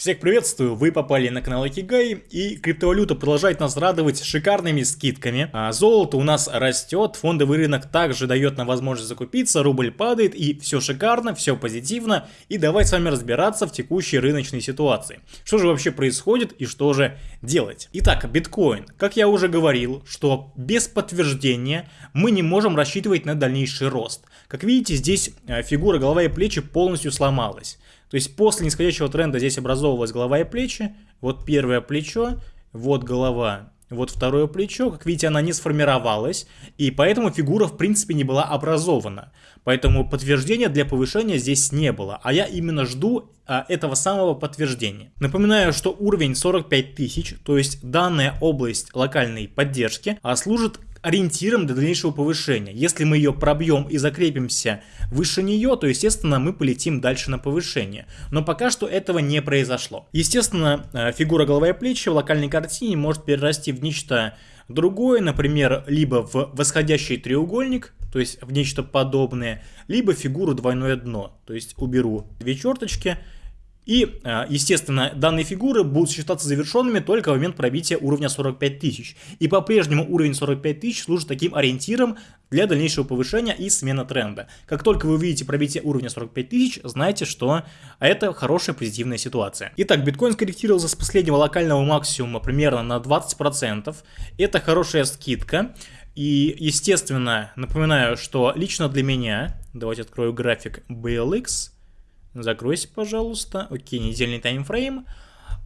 Всех приветствую, вы попали на канал Акигай и криптовалюта продолжает нас радовать шикарными скидками. А золото у нас растет, фондовый рынок также дает нам возможность закупиться, рубль падает и все шикарно, все позитивно. И давай с вами разбираться в текущей рыночной ситуации. Что же вообще происходит и что же делать? Итак, биткоин. Как я уже говорил, что без подтверждения мы не можем рассчитывать на дальнейший рост. Как видите, здесь э, фигура голова и плечи полностью сломалась. То есть после нисходящего тренда здесь образовывалась голова и плечи. Вот первое плечо, вот голова, вот второе плечо. Как видите, она не сформировалась, и поэтому фигура в принципе не была образована. Поэтому подтверждения для повышения здесь не было, а я именно жду а, этого самого подтверждения. Напоминаю, что уровень 45 тысяч, то есть данная область локальной поддержки, а, служит ориентиром для дальнейшего повышения. Если мы ее пробьем и закрепимся выше нее, то, естественно, мы полетим дальше на повышение. Но пока что этого не произошло. Естественно, э, фигура голова и плечи в локальной картине может перерасти в нечто другое, например, либо в восходящий треугольник, то есть в нечто подобное, либо фигуру двойное дно, то есть уберу две черточки, и, а, естественно, данные фигуры будут считаться завершенными только в момент пробития уровня 45 тысяч. И по-прежнему уровень 45 тысяч служит таким ориентиром для дальнейшего повышения и смены тренда. Как только вы увидите пробитие уровня 45 тысяч, знайте, что это хорошая позитивная ситуация. Итак, биткоин скорректировался с последнего локального максимума примерно на 20%. Это хорошая скидка. И, естественно, напоминаю, что лично для меня, давайте открою график BLX, Закройся, пожалуйста. Окей, недельный таймфрейм.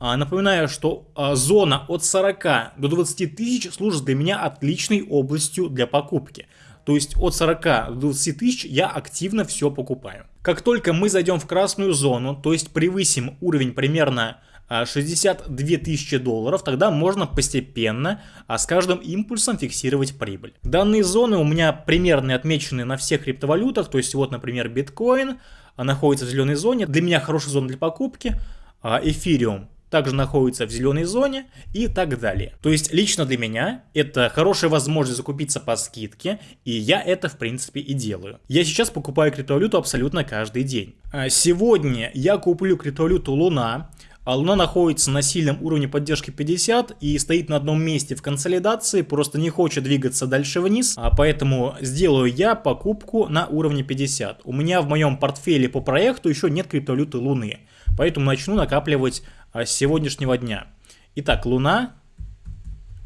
А, напоминаю, что а, зона от 40 до 20 тысяч служит для меня отличной областью для покупки. То есть от 40 до 20 тысяч я активно все покупаю. Как только мы зайдем в красную зону, то есть превысим уровень примерно 62 а, тысячи долларов, тогда можно постепенно а с каждым импульсом фиксировать прибыль. Данные зоны у меня примерно отмечены на всех криптовалютах, то есть вот, например, биткоин, находится в зеленой зоне. Для меня хорошая зона для покупки. А, эфириум также находится в зеленой зоне и так далее. То есть лично для меня это хорошая возможность закупиться по скидке, и я это в принципе и делаю. Я сейчас покупаю криптовалюту абсолютно каждый день. А, сегодня я куплю криптовалюту Луна, а Луна находится на сильном уровне поддержки 50 и стоит на одном месте в консолидации, просто не хочет двигаться дальше вниз, а поэтому сделаю я покупку на уровне 50. У меня в моем портфеле по проекту еще нет криптовалюты Луны, поэтому начну накапливать а, с сегодняшнего дня. Итак, Луна,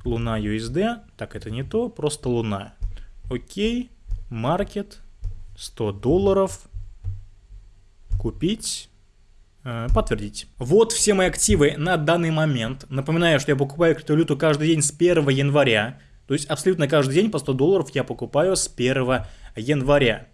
Луна USD, так это не то, просто Луна. Окей, маркет, 100 долларов, купить подтвердить. Вот все мои активы на данный момент. Напоминаю, что я покупаю криптовалюту каждый день с 1 января. То есть абсолютно каждый день по 100 долларов я покупаю с 1 января.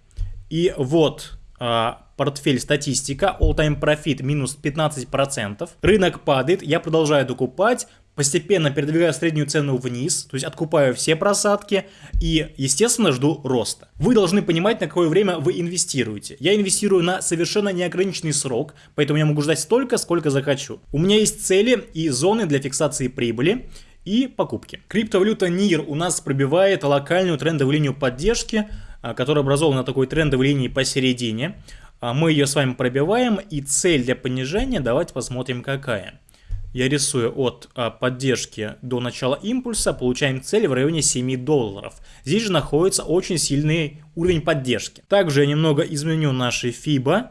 И вот а, портфель статистика, all time profit минус 15%. Рынок падает, я продолжаю докупать, постепенно передвигаю среднюю цену вниз, то есть откупаю все просадки и, естественно, жду роста. Вы должны понимать, на какое время вы инвестируете. Я инвестирую на совершенно неограниченный срок, поэтому я могу ждать столько, сколько захочу. У меня есть цели и зоны для фиксации прибыли и покупки. Криптовалюта NIR у нас пробивает локальную трендовую линию поддержки, а, которая образована на такой трендовой линии посередине. А, мы ее с вами пробиваем и цель для понижения давайте посмотрим какая я рисую от а, поддержки до начала импульса, получаем цель в районе 7 долларов. Здесь же находится очень сильный уровень поддержки. Также я немного изменю наши FIBA.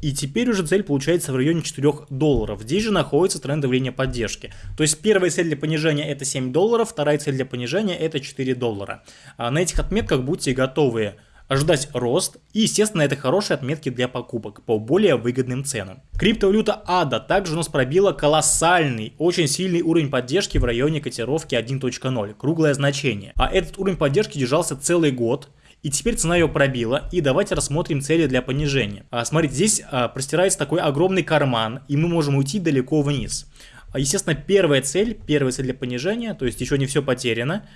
И теперь уже цель получается в районе 4 долларов. Здесь же находится трендовая линия поддержки. То есть первая цель для понижения это 7 долларов, вторая цель для понижения это 4 доллара. А на этих отметках будьте готовы ожидать рост и, естественно, это хорошие отметки для покупок по более выгодным ценам. Криптовалюта ADA также у нас пробила колоссальный, очень сильный уровень поддержки в районе котировки 1.0, круглое значение. А этот уровень поддержки держался целый год, и теперь цена ее пробила, и давайте рассмотрим цели для понижения. А, смотрите, здесь а, простирается такой огромный карман, и мы можем уйти далеко вниз. А, естественно, первая цель, первая цель для понижения, то есть еще не все потеряно.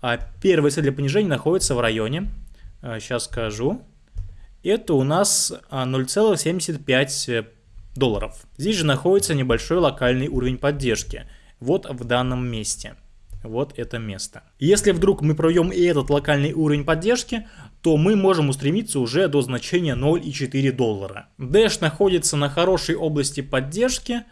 А, первая цель для понижения находится в районе сейчас а, скажу. Это у нас 0,75 а, долларов. Здесь же находится небольшой локальный уровень поддержки. Вот в данном месте. Вот это место. Если вдруг мы пройдем и этот локальный уровень поддержки, то мы можем устремиться уже до значения 0,4 доллара. Dash находится на хорошей области поддержки,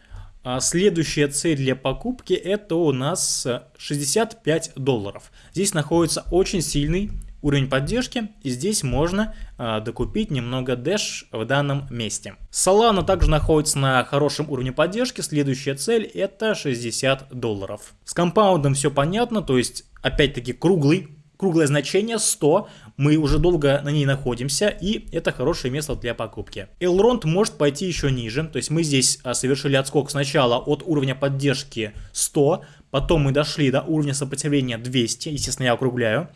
А следующая цель для покупки это у нас 65 долларов. Здесь находится очень сильный уровень поддержки, и здесь можно э, докупить немного Dash в данном месте. Solana также находится на хорошем уровне поддержки, следующая цель это 60 долларов. С компаундом все понятно, то есть опять-таки круглый круглое значение 100, мы уже долго на ней находимся, и это хорошее место для покупки. Elrond может пойти еще ниже, то есть мы здесь а, совершили отскок сначала от уровня поддержки 100, потом мы дошли до уровня сопротивления 200, естественно я округляю,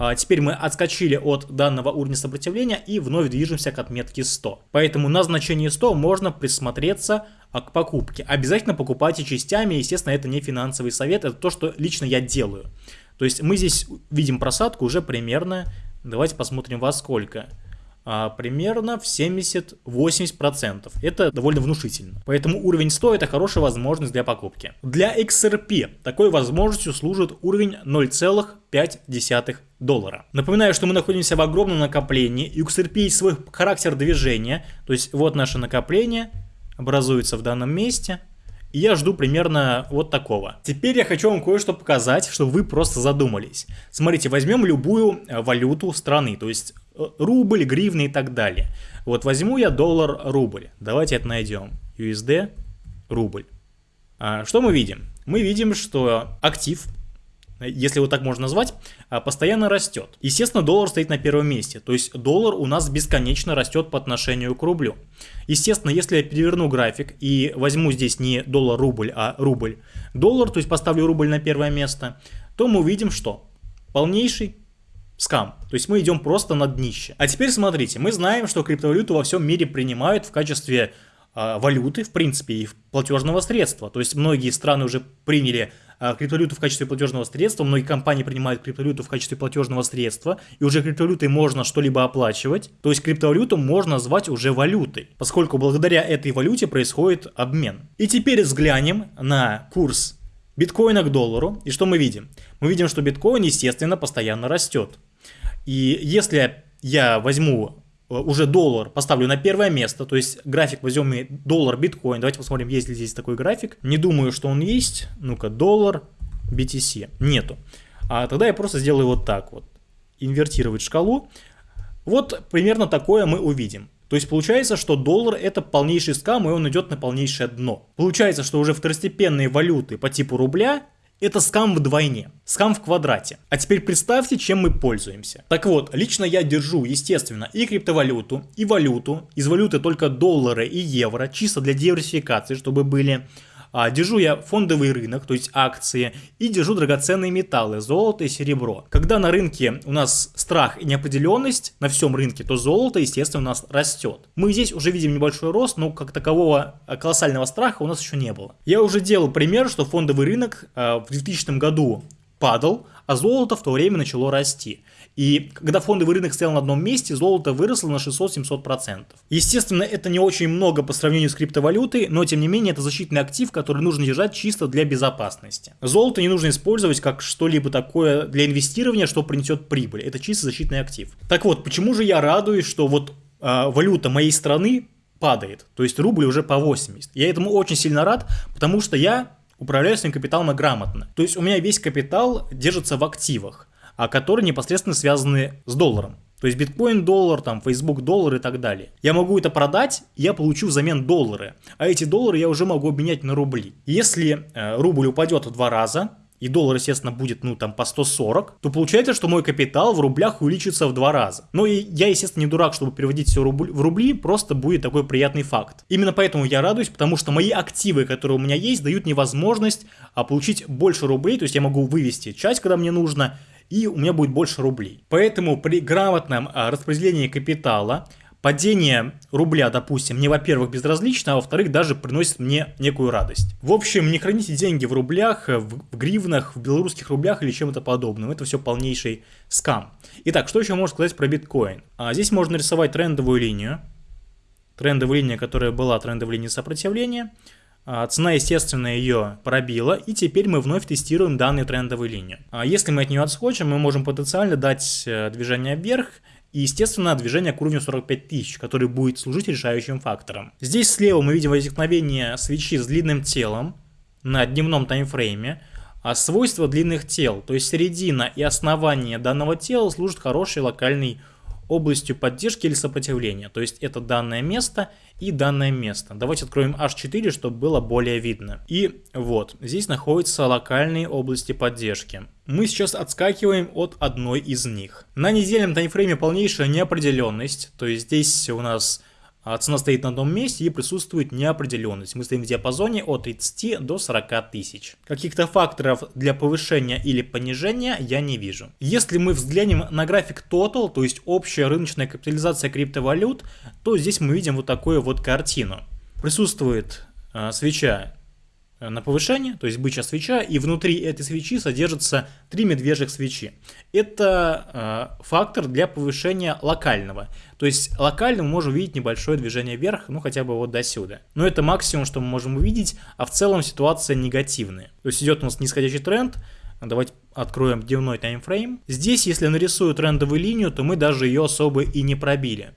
а теперь мы отскочили от данного уровня сопротивления и вновь движемся к отметке 100. Поэтому на значении 100 можно присмотреться а, к покупке. Обязательно покупайте частями, естественно, это не финансовый совет, это то, что лично я делаю. То есть мы здесь видим просадку уже примерно, давайте посмотрим во сколько примерно в 70-80%. Это довольно внушительно. Поэтому уровень 100 это хорошая возможность для покупки. Для XRP такой возможностью служит уровень 0,5 доллара. Напоминаю, что мы находимся в огромном накоплении, и XRP есть свой характер движения, то есть вот наше накопление образуется в данном месте, и я жду примерно вот такого. Теперь я хочу вам кое-что показать, чтобы вы просто задумались. Смотрите, возьмем любую э, валюту страны, то есть э, рубль, гривны и так далее. Вот возьму я доллар-рубль. Давайте это найдем. USD, рубль. А, что мы видим? Мы видим, что актив если его так можно назвать, а, постоянно растет. Естественно, доллар стоит на первом месте, то есть доллар у нас бесконечно растет по отношению к рублю. Естественно, если я переверну график и возьму здесь не доллар-рубль, а рубль-доллар, то есть поставлю рубль на первое место, то мы увидим, что полнейший скам. То есть мы идем просто на днище. А теперь смотрите, мы знаем, что криптовалюту во всем мире принимают в качестве э, валюты, в принципе, и платежного средства. То есть многие страны уже приняли а, криптовалюту в качестве платежного средства. Многие компании принимают криптовалюту в качестве платежного средства, и уже криптовалютой можно что-либо оплачивать. То есть криптовалюту можно назвать уже валютой, поскольку благодаря этой валюте происходит обмен. И теперь взглянем на курс биткоина к доллару. И что мы видим? Мы видим, что биткоин, естественно, постоянно растет. И если я возьму Э, уже доллар поставлю на первое место, то есть график возьмем и доллар биткоин. Давайте посмотрим, есть ли здесь такой график. Не думаю, что он есть. Ну-ка, доллар BTC. Нету. А тогда я просто сделаю вот так вот. Инвертировать шкалу. Вот примерно такое мы увидим. То есть получается, что доллар это полнейший скам, и он идет на полнейшее дно. Получается, что уже второстепенные валюты по типу рубля это скам вдвойне, скам в квадрате. А теперь представьте, чем мы пользуемся. Так вот, лично я держу, естественно, и криптовалюту, и валюту. Из валюты только доллары и евро, чисто для диверсификации, чтобы были а, держу я фондовый рынок, то есть акции, и держу драгоценные металлы, золото и серебро. Когда на рынке у нас страх и неопределенность на всем рынке, то золото, естественно, у нас растет. Мы здесь уже видим небольшой рост, но как такового а, колоссального страха у нас еще не было. Я уже делал пример, что фондовый рынок а, в 2000 году падал, а золото в то время начало расти. И когда фондовый рынок стоял на одном месте, золото выросло на 600-700%. Естественно, это не очень много по сравнению с криптовалютой, но тем не менее это защитный актив, который нужно держать чисто для безопасности. Золото не нужно использовать как что-либо такое для инвестирования, что принесет прибыль. Это чисто защитный актив. Так вот, почему же я радуюсь, что вот э, валюта моей страны падает, то есть рубль уже по 80. Я этому очень сильно рад, потому что я управляю своим капиталом грамотно. То есть у меня весь капитал держится в активах а которые непосредственно связаны с долларом. То есть биткоин доллар, там Facebook доллар и так далее. Я могу это продать, я получу взамен доллары. А эти доллары я уже могу обменять на рубли. Если э, рубль упадет в два раза, и доллар, естественно, будет, ну, там, по 140, то получается, что мой капитал в рублях увеличится в два раза. Но и я, естественно, не дурак, чтобы переводить все в рубли, просто будет такой приятный факт. Именно поэтому я радуюсь, потому что мои активы, которые у меня есть, дают мне возможность а, получить больше рублей, то есть я могу вывести часть, когда мне нужно, и у меня будет больше рублей. Поэтому при грамотном а, распределении капитала падение рубля, допустим, мне, во-первых, безразлично, а во-вторых, даже приносит мне некую радость. В общем, не храните деньги в рублях, в, в гривнах, в белорусских рублях или чем-то подобным. Это все полнейший скам. Итак, что еще можно сказать про биткоин? А, здесь можно рисовать трендовую линию. Трендовая линия, которая была трендовой линией сопротивления. А, цена, естественно, ее пробила, и теперь мы вновь тестируем данную трендовую линию. А, если мы от нее отскочим, мы можем потенциально дать э, движение вверх И, естественно, движение к уровню 45 тысяч, который будет служить решающим фактором. Здесь слева мы видим возникновение свечи с длинным телом на дневном таймфрейме. А свойства длинных тел, то есть середина и основание данного тела служат хорошей локальной областью поддержки или сопротивления. То есть это данное место и данное место. Давайте откроем H4, чтобы было более видно. И вот, здесь находятся локальные области поддержки. Мы сейчас отскакиваем от одной из них. На недельном таймфрейме полнейшая неопределенность. То есть здесь у нас цена стоит на одном месте и присутствует неопределенность. Мы стоим в диапазоне от 30 до 40 тысяч. Каких-то факторов для повышения или понижения я не вижу. Если мы взглянем на график Total, то есть общая рыночная капитализация криптовалют, то здесь мы видим вот такую вот картину. Присутствует э, свеча на повышение, то есть бычья свеча, и внутри этой свечи содержатся три медвежьих свечи. Это э, фактор для повышения локального. То есть локально мы можем увидеть небольшое движение вверх, ну хотя бы вот до сюда. Но это максимум, что мы можем увидеть, а в целом ситуация негативная. То есть идет у нас нисходящий тренд, Давайте откроем дневной таймфрейм. Здесь, если нарисую трендовую линию, то мы даже ее особо и не пробили.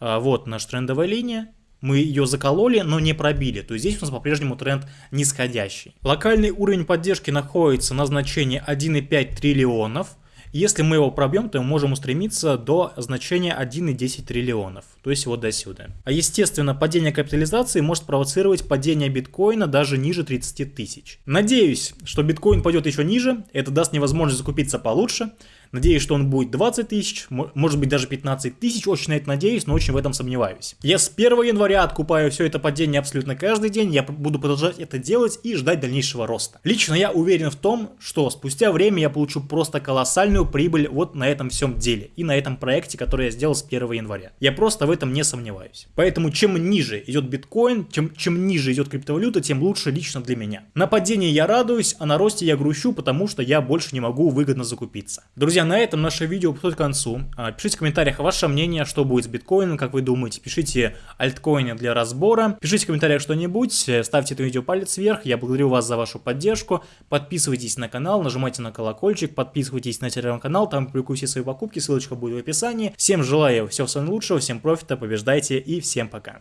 А, вот наша трендовая линия мы ее закололи, но не пробили, то есть здесь у нас по-прежнему тренд нисходящий. Локальный уровень поддержки находится на значении 1,5 триллионов. Если мы его пробьем, то мы можем устремиться до значения 1,10 триллионов, то есть вот до сюда. А естественно, падение капитализации может провоцировать падение биткоина даже ниже 30 тысяч. Надеюсь, что биткоин пойдет еще ниже, это даст мне возможность закупиться получше. Надеюсь, что он будет 20 тысяч, может быть даже 15 тысяч, очень на это надеюсь, но очень в этом сомневаюсь. Я с 1 января откупаю все это падение абсолютно каждый день, я буду продолжать это делать и ждать дальнейшего роста. Лично я уверен в том, что спустя время я получу просто колоссальную прибыль вот на этом всем деле и на этом проекте, который я сделал с 1 января. Я просто в этом не сомневаюсь. Поэтому чем ниже идет биткоин, чем, чем ниже идет криптовалюта, тем лучше лично для меня. На падении я радуюсь, а на росте я грущу, потому что я больше не могу выгодно закупиться. Друзья, Друзья, на этом наше видео подходит к концу. А, пишите в комментариях ваше мнение, что будет с биткоином, как вы думаете. Пишите альткоины для разбора. Пишите в комментариях что-нибудь. Э, ставьте это видео палец вверх. Я благодарю вас за вашу поддержку. Подписывайтесь на канал, нажимайте на колокольчик, подписывайтесь на телеграм-канал, там публикую все свои покупки, ссылочка будет в описании. Всем желаю всего самого лучшего, всем профита, побеждайте и всем пока.